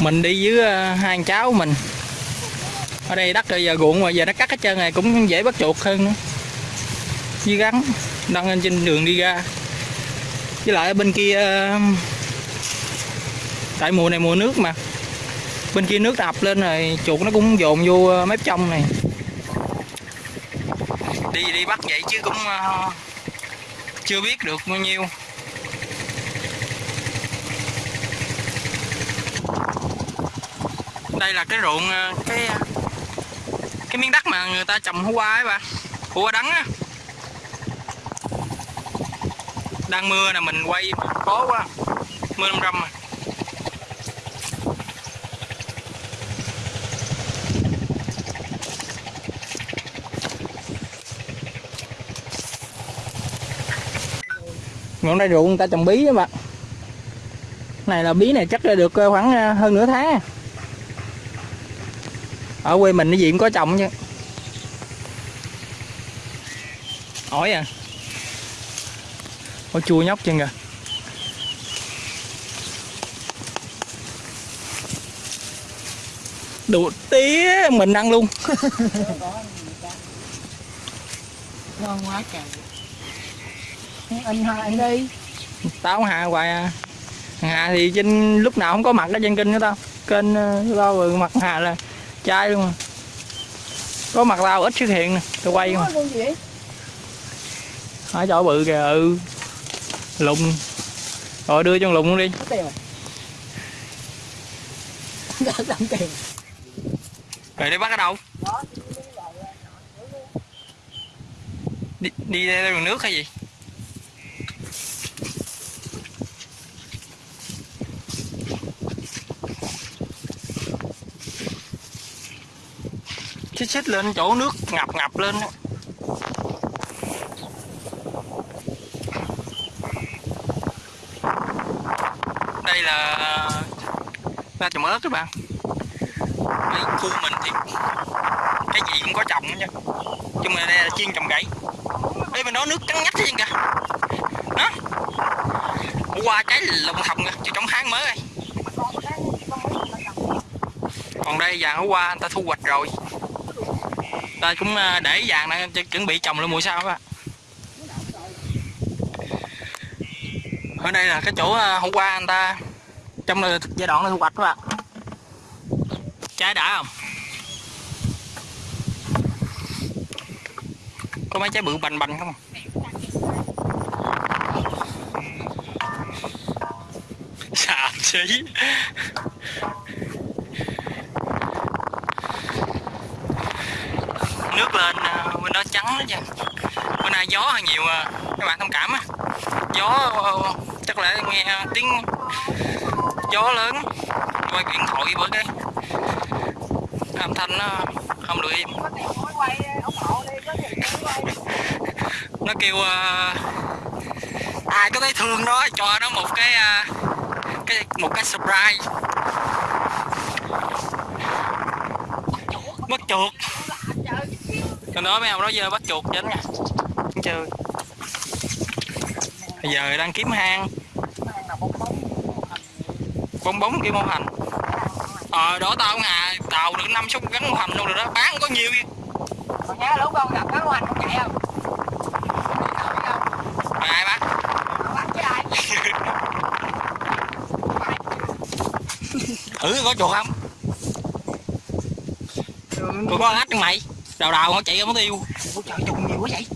mình đi với ờ, hai anh cháu mình. Ở đây đất bây giờ ruộng mà, giờ nó cắt hết trơn này cũng dễ bắt chuột hơn nữa. Với gắn đang lên trên đường đi ra. Với lại bên kia ờ, tại mùa này mùa nước mà. Bên kia nước đập lên rồi, chuột nó cũng dồn vô ờ, mép trong này. Đi đi bắt vậy chứ cũng chưa biết được bao nhiêu. Đây là cái ruộng ờ, cái ờ, cái miếng đất mà người ta trồng hú qua ấy bà. Hú qua đắng á. Đang mưa nè, mình quay khó quá. Mưa năm râm mà. Ngọn đây ruộng người ta trồng bí đó bạn này là bí này chắc là được ờ, khoảng hơn nửa tháng ở quê mình cái gì cũng có trồng chứ. Ổi à. Ổi chua nhóc chân kìa. Đồ tía mình ăn luôn. Ngon quá trời. Anh hai anh đi. Tao hà hoài à. Hà thì trên lúc nào không có mặt ở trên kênh của tao. Kênh ờ, tao rồi mặt hà là trai luôn mà có mặt tao ít xuất hiện nè tao quay mà. Vậy ở chỗ bự kìa ừ. Lùng. Rồi đưa cho lùng luôn đi. Rồi. Đi bắt ở đâu? Đi đi theo đường nước hay gì chích xích lên chỗ nước ngập ngập lên đây là, ra trồng ớt các bạn. Đây, khu mình thì cái gì cũng có trồng nha. Chung là đây là chuyên trồng gãy đây mình đó nước trắng nhách hết kìa? Đó qua trái lồng hồng kìa chứ trong hang mới rồi còn đây vàng ở qua, người ta thu hoạch rồi ta cũng à, để vàng này chuẩn bị trồng lên mùa sau á. Ở đây là cái chỗ à, hôm qua anh ta trong giai đoạn thu hoạch các bạn trái đã không? Có mấy trái bự bành bành không? Xàm xí nước lên à, bên đó trắng đó nha. Bữa nay gió hơi nhiều à, các bạn thông cảm á gió chắc là nghe tiếng gió lớn quay điện thoại bởi cái. Âm thanh nó không được im. Nó kêu à, ai có thấy thương nó cho nó một cái à, cái một cái surprise bắt chuột còn đó mấy ông đó giờ bắt chuột chết nha chơi bây giờ đang kiếm hang. Bong bóng kia mô hành ờ đó tao hà tàu được năm sáu gắn mô hành luôn rồi đó. Bán có nhiều vậy. còn nhớ lúc con gặp cái hoành không chạy không? Ai ai? Thử có chuột không? Tôi có ách mày đào đào nó chạy ra mất tiêu Ủa trời trùng nhiều quá vậy.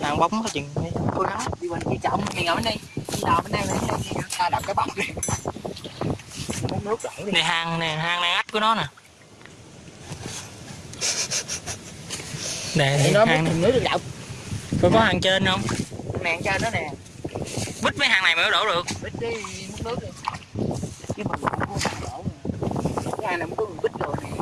Nàng bóng có chừng cố gắng đi bên kia trọng thì ngồi bên đây. Đi đào bên đây bên đây đi ta đập cái bông đi. Nước đổ đi. Này hang nè hang này ách của nó nè. Nè thì nó hang muốn nước được đậu. Có có hang trên không? Nè cho nó nè. Bích mấy hang này mới đổ được. Bích đi muốn nước đi. Cái mà đổ nè. Cái này mới có người bích rồi nè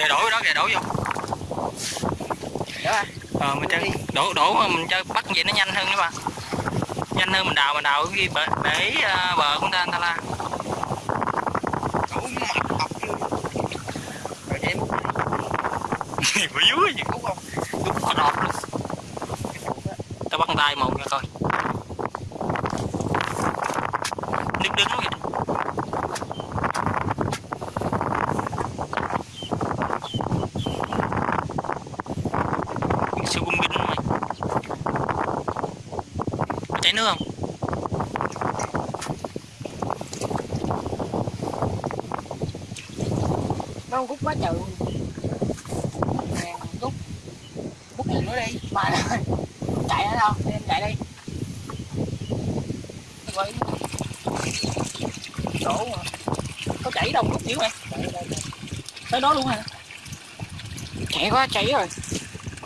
kìa đổ vô đó kìa đổ vô đó ờ mình chơi đổ đổ mà mình chơi bắt vậy nó nhanh hơn nữa mà. Nhanh hơn mình đào mình đào cái bờ để à, bờ của ta ta la. Bữa dưới gì đúng không đúng có đọt luôn. Tao bắt tay một nha coi. Nước đứng vậy siêu cung binh mày có chảy nước không nó rút quá trời nè rút rút gì nữa đi. Mà chạy ở đâu? Đi. Em chạy đi Rồi. mà. Có chảy đâu rút dữ mày tới đó luôn hả? Chạy quá chạy rồi.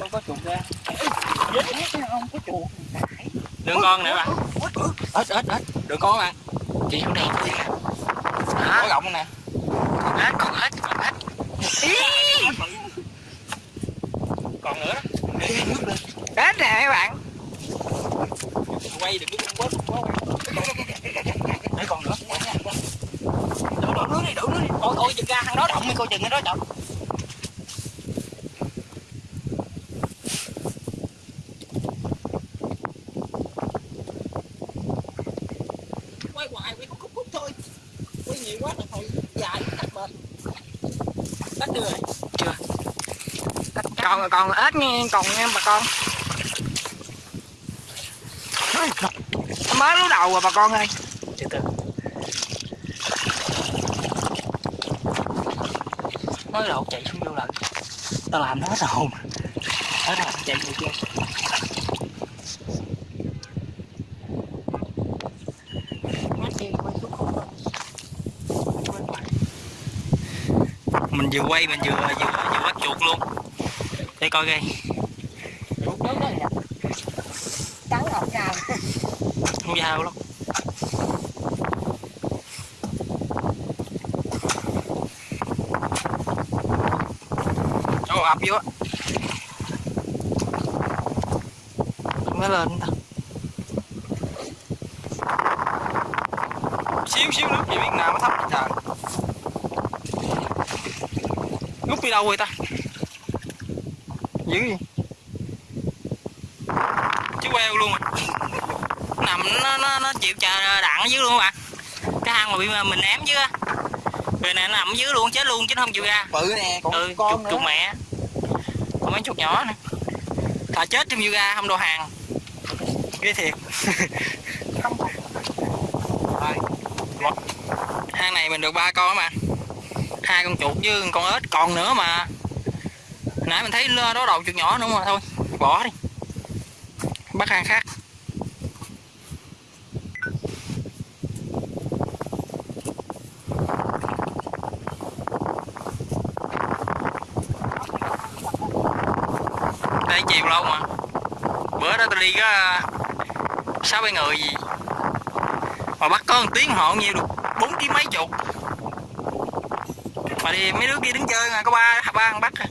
Con có chuột ra. Không có chuột. Đừng con nữa bạn ít ít ít đừng con bạn chị chỗ này có gọng nè. Hết còn hết còn nữa? Đó Đến nè các bạn. Quay quá quá. Để còn nữa. Đổ đổ nước đi, đổ nước đi Ôi ôi chừng ra. Thằng đó động coi chừng cái đó động Quay hoài, quay khúc khúc khúc thôi Quay nhiều quá là thôi dài cắt bên Cắt đưa rồi Chưa. Còn còn ếch nghe, còn nha bà con. Mới lú đầu rồi bà con ơi. Từ từ mới đầu chạy xuống vô lần. Tao làm nó hết hồn hết rồi chạy vô chưa mình vừa quay mình vừa vừa vừa bắt chuột luôn để coi coi. Trắng ngọc ngào không dao lắm Ồ, ập vô không Mới lên ta. Xíu xíu nước gì biết nào mà thấp trời. Nút đi đâu rồi ta? Dữ gì Chứ queo luôn à nằm nó nó nó chịu chờ đạn ở dưới luôn các bạn cái hang mà bị mình ném dưới á. Rồi này nó nằm dưới luôn chết luôn chứ không chịu ra. Bự nè còn ừ con nữa. chuột mẹ. Còn mấy chuột nhỏ nè thà chết trong ra không đồ hàng. Ghê thiệt. Hang này mình được ba con mà. Hai con chuột với con ếch còn nữa mà nãy mình thấy đó đầu chuột nhỏ nữa mà thôi. Bỏ đi. Bắt hàng khác. Đây chiều lâu mà. Bữa đó tôi đi có sáu bảy người gì. Mà bắt có một tiếng họ nhiêu được bốn ký mấy chục. Mà đi mấy đứa kia đứng chơi mà có ba ba ăn bắt à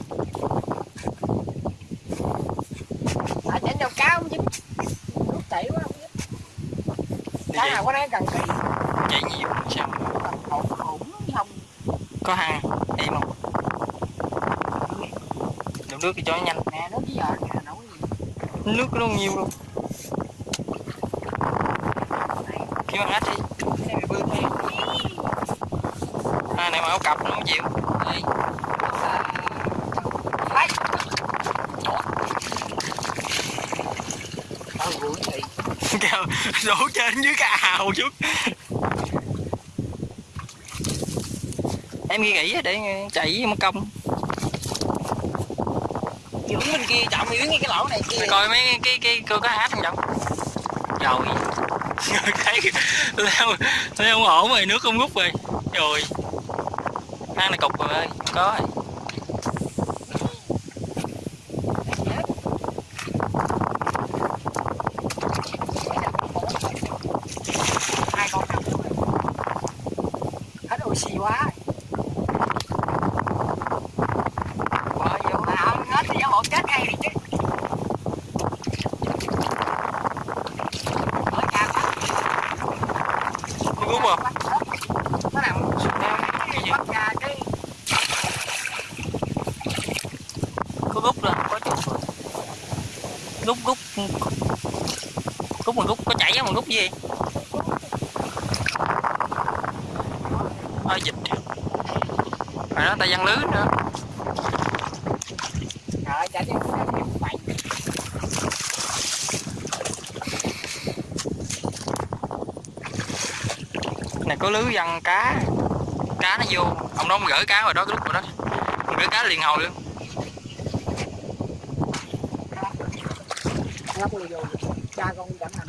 chứ nước chảy quá không biết. Đi cá nào có đáng cần kỳ chạy nhiều sao hổn hổn không có hăng em không? Đổ nước thì cho nhanh. Nè nước giờ nè nấu gì nước nó nhiều luôn kiếm ăn ếch đi. Bự thiệt à, này mà áo cặp nó chịu đây Đấy. Tao vui thì kêu đổ trên dưới cái ào chút. Em ghi nghĩ để chạy mất công. Dưỡng bên kia chậm Yến ngay cái lỗ này kia. Coi mấy cái cái, cái cô có hát không đâu rồi thấy tôi thấy không ổn rồi nước không rút rồi. Rồi ăn này cục rồi ơi có rồi hai con cặp luôn hết oxy quá bỏ vô à hết thì một chết ngay đi chứ ở nhà quá nó rút rồi nó nằm cái gì bắt ra cái rút rút rút mà rút có chảy mà rút gì ơi dịch phải đó ta văn lưới nữa. Trời chạy đi mày này có lưới văn cá cá nó vô. Ông đó ông gửi cá rồi đó cái lúc rồi đó. Ông gửi cá liền hồi luôn.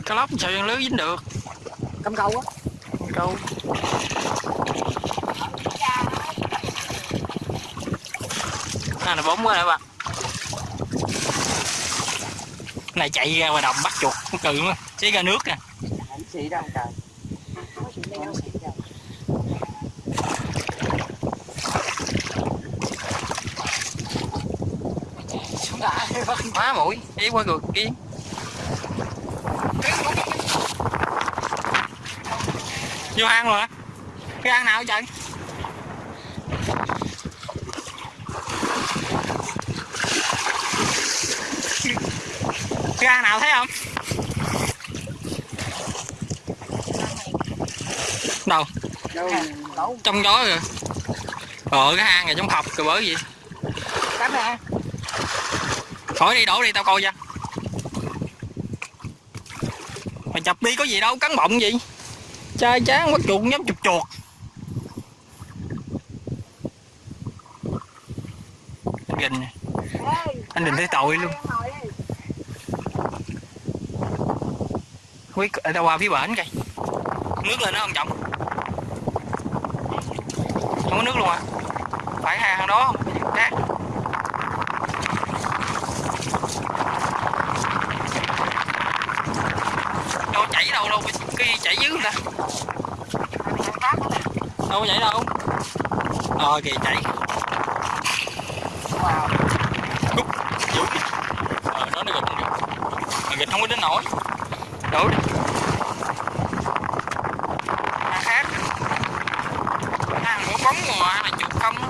Cá lóc sao văn lưới dính được? Cắm câu á. Câu này bóng quá nè bạn? Này chạy ra ngoài đồng bắt chuột con cừ luôn xí ra nước nè. Trời nó xuống lại má mũi ý qua ngược kia. Vô hang rồi hả cái hang nào vậy hang nào thấy không? Đâu? Đâu trong gió rồi ờ cái hang này trong hộp rồi bởi gì cắm khỏi đi đổ đi tao coi cho. Mày chập đi có gì đâu cắn bọng gì? Chai chán bắt chuột nhắm chụp chuột. Anh gình nè anh định thấy tội luôn quý ở đâu ờ, qua phía bển kìa nước lên đó không trọng. Không có nước luôn à. Phải hai hàng đó không? Khác. Đâu chảy đâu đâu cái gì chảy dưới ta đâu có chảy đâu. Ờ kìa chảy. Cút, giữ kìa. ờ nó nó gịch mà gịch không có đến nổi đổ đi. À, khác. À, có bóng ngoài là chuột không á.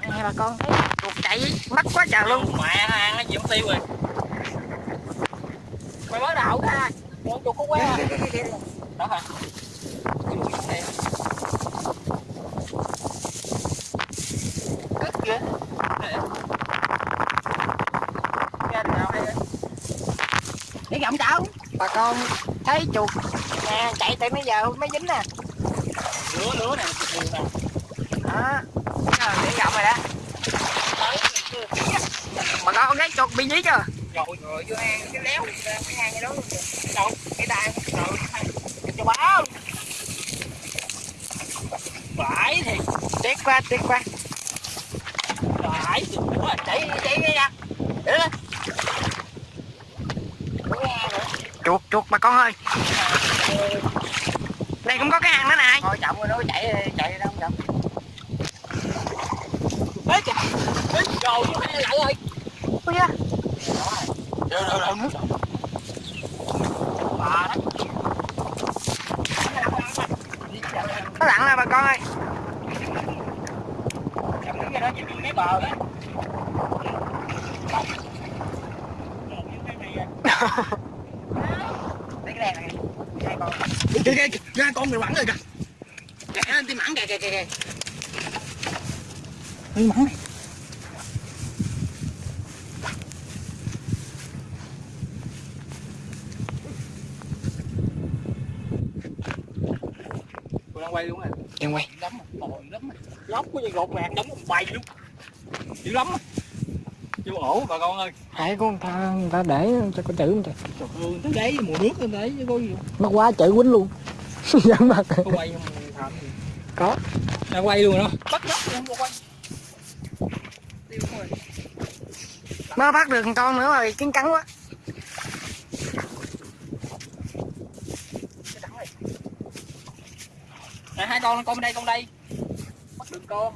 Nè bà con thấy chuột chạy mắc quá trời luôn. Mẹ hang nó chịu tiêu rồi. Mày mới đậu ra. Con chuột có quá đó hả? Cất kìa để gặm cháu bà con thấy chuột. Nè chạy tới bây giờ mới dính nè. Lúa lúa nè đó. Để gặm rồi đó. Bà con thấy chuột bị dí chưa? Rồi rồi vô hang cái léo cái hang cái đó đâu cái tay rồi cho báo. Phải thì tiếc quá tiếc quá phải chạy chạy đi nha để lên chuột chuột bà con ơi. Đây cũng có cái hang nữa nè. Thôi chậm rồi nó chạy chạy đâu không chậm. Ê kìa Ê rồi lại rồi ôi da. Rồi rồi rồi nước. Bà đó nó lặn rồi bà con ơi? Cầm đứng ra đó chỉ mấy bờ đó lấy cái đèn này hai con Kìa kìa kìa ra con người bắn rồi kìa. Kẹt lên tim mặn kìa kìa kìa kìa. Mắn này. Cô đang quay luôn rồi đèn quay. Lắm bồi lắm lóc có gì gột đóng một bầy luôn. Dữ lắm chưa ổ bà con ơi hai con ta người ta để cho có chữ không trời trời ơi tới đấy mùa nước lên đấy chứ có gì nó quá chữ quýnh luôn. Dám mặt có quay không gì. Có. Đang quay luôn đó. Bắt nhóc luôn có quay. Tiêu rồi. mới bắt được con nữa rồi kiến cắn quá. Này, hai con con bên đây con đây. Bắt được con.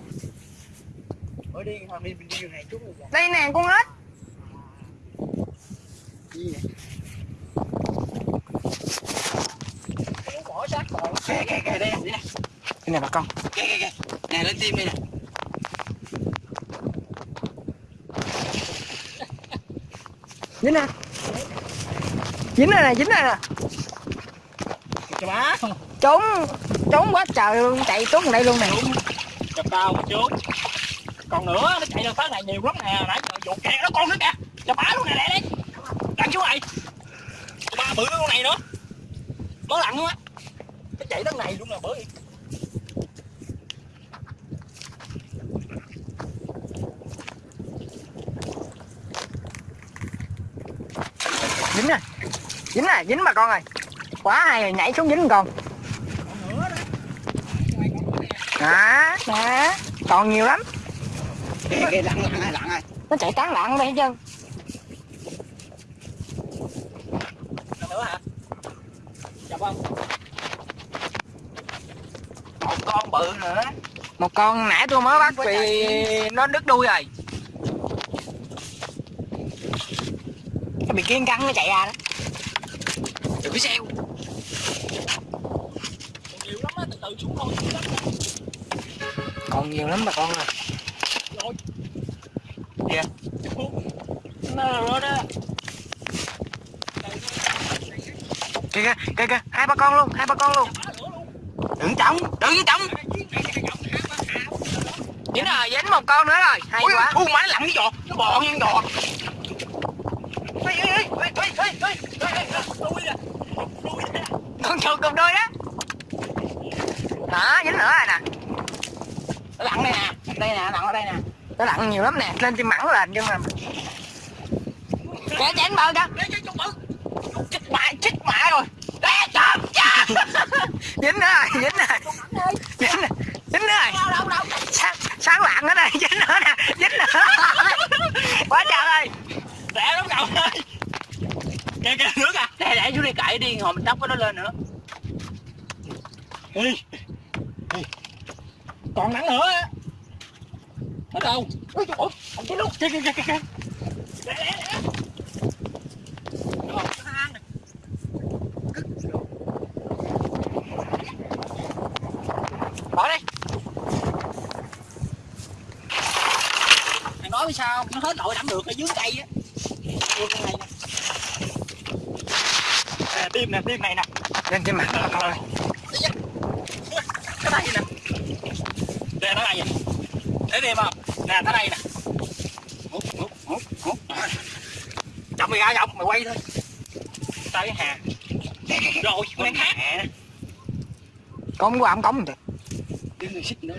Ở đi thằng đi mình đi đường này chút rồi đây nè con ếch như vậy bỏ xác rồi kìa kìa kìa đây nè cái này bà con kìa kìa kìa nè lên tim đây nè dính nè dính này nè dính này nè cho bá trốn trốn quá trời luôn chạy trốn đây luôn nè gặp tao trốn còn nữa nó chạy lên phá này nhiều lắm nè nãy giờ vụ kẹt nó con nữa kìa cho bá luôn nè lẹ đi bá bự con này nữa. Có lặn luôn á. Nó chạy đằng này luôn nè bởi dính nè. Dính nè dính bà con ơi. Quá hay rồi nhảy xuống dính con. Còn đó đó. Đó còn nhiều lắm. Kìa kìa lặn lặn lặn này nó chạy tán loạn đây hết trơn Còn nữa hả chà không một con bự nữa một con nãy tôi mới bắt vì nó đứt đuôi rồi. Nó bị kiên căng nó chạy ra đó. Đừng có xeo. Còn nhiều lắm á từ từ xuống thôi xuống lắm còn nhiều lắm bà con ơi rồi. Kìa. nó rồi đó. Kìa kìa kìa kìa hai ba con luôn hai ba con luôn. Đừng trọng đừng trọng dính rồi dính một con nữa rồi. Hay Ôi, quá. thu mà nó lặn cái giò nó bò ngang giò con chuột cùng đôi đó. Đó dính nữa rồi nè. Nó lặn đây nè. Đây nè lặn ở đây nè. Nó lặn nhiều lắm nè. Lên trên mẳng là nhưng mà kẻ chén bơ kìa chết mẹ chết mẹ rồi. Đe chậm dính rồi dính rồi. Dính rồi dính nữa rồi. Đâu đâu đâu. Sáng, sáng lạng ở đây dính nữa nè dính nữa. Quá trời ơi. Rẻ lắm cậu ơi. Kìa kìa nước à. Để để xuống đây cậy đi hồi mình đắp cái nó lên nữa. Ê. Còn nắng nữa á. Ở đâu Ôi trời ơi Kìa kìa kìa kìa Để để để Rồi, cái hang này. bỏ đi Thằng nói với sao Nó hết nội đắm được ở dưới cây á Đưa con này nè Nè tim nè. Này lên trên mặt bà con ơi cái đây nè nè nó đây nè? Để đi không nè nó đây nè. Hút hút hút hút chồng mày ra chồng mày quay thôi. Cái hà rồi con khác. con qua ông cống được đứng người xích nữa.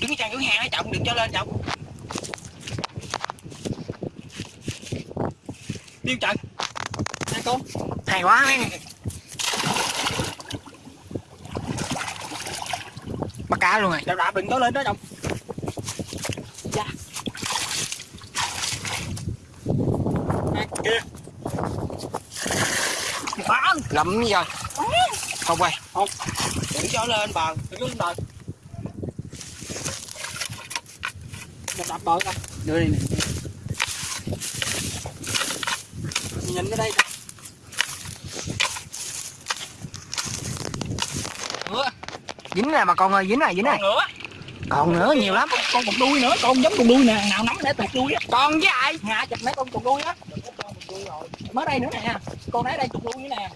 Đứng chân dưới hàng đó chồng đừng cho lên chồng tiêu trận hai con hay quá. Mấy cá luôn rồi đạp đạp đừng có lên đó chồng dạ. À, kia. Lắm rồi không quay. Không. Đừng cho lên bờ đừng lên bờ. Đập đập bờ coi đưa đi nè. Nhìn cái đây dính nè bà con ơi dính này dính này. còn nữa còn nữa nhiều lắm. con, con cục đuôi nữa con giống cục đuôi nè nào nắm để tụt đuôi á. Con với ai? Ngã chụp mấy con cục đuôi á. Mới đây nữa nè con đấy đây cục đuôi nữa nè.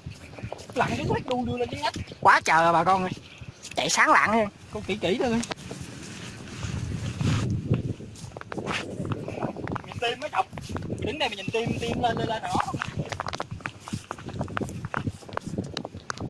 Lặn cái quét đuôi đưa lên dưới hết quá trời rồi bà con ơi. Chạy sáng lạng đi con kỹ kỹ thôi. Nhìn tim mới chọc. Đứng đây mà nhìn tim tim lên lên lên nó